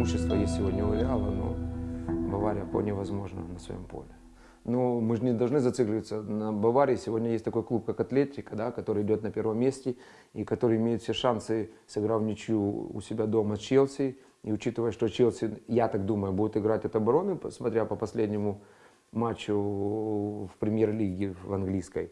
преимущество есть сегодня у Реала, но Бавария вполне возможно на своем поле. Но мы же не должны зацикливаться на Баварии. Сегодня есть такой клуб, как Атлетика, да, который идет на первом месте и который имеет все шансы, сыграв ничью у себя дома с Челси. И учитывая, что Челси, я так думаю, будет играть от обороны, смотря по последнему матчу в премьер-лиге в английской,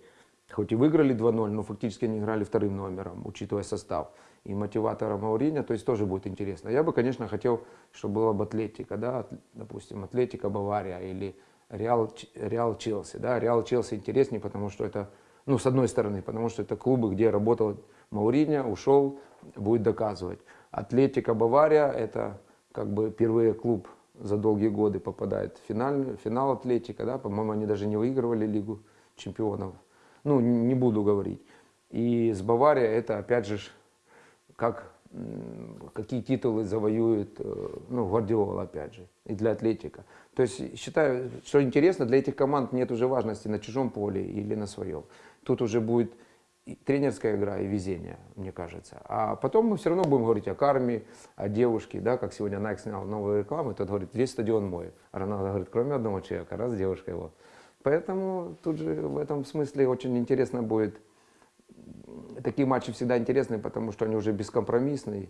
хоть и выиграли 2-0, но фактически они играли вторым номером, учитывая состав. И мотиватора Мауриньо, то есть тоже будет интересно. Я бы, конечно, хотел, чтобы была бы Атлетика, да, допустим, Атлетика Бавария или Реал, Реал Челси. Да? Реал Челси интереснее, потому что это, ну, с одной стороны, потому что это клубы, где работал Мауриньо, ушел, будет доказывать. Атлетика Бавария, это как бы впервые клуб за долгие годы попадает в финал, финал Атлетика, да, по-моему, они даже не выигрывали Лигу чемпионов. Ну, не буду говорить. И с Баварией это, опять же, как какие титулы завоюет э, ну, Гвардиола, опять же, и для Атлетика. То есть считаю, что интересно, для этих команд нет уже важности на чужом поле или на своем. Тут уже будет тренерская игра и везение, мне кажется. А потом мы все равно будем говорить о карме, о девушке, да, как сегодня Nike снял новую рекламу, тот говорит, весь стадион мой. А Роналдо говорит, кроме одного человека, раз девушка его. Поэтому тут же в этом смысле очень интересно будет такие матчи всегда интересны, потому что они уже бескомпромиссные.